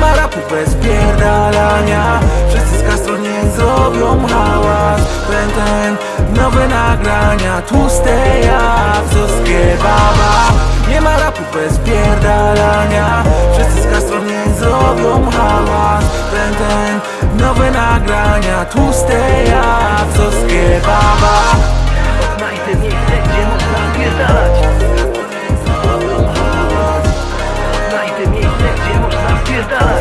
ma rapu bez pierdalania. Wszyscy z Castro niech zrobią hałas. Ten, nowe nagrania Tłuste jak Zuskie baba Nie ma rapu bez pierdalania. Wszyscy z Castro niech zrobią hałas. Ten, nowe nagrania Tłuste Stella.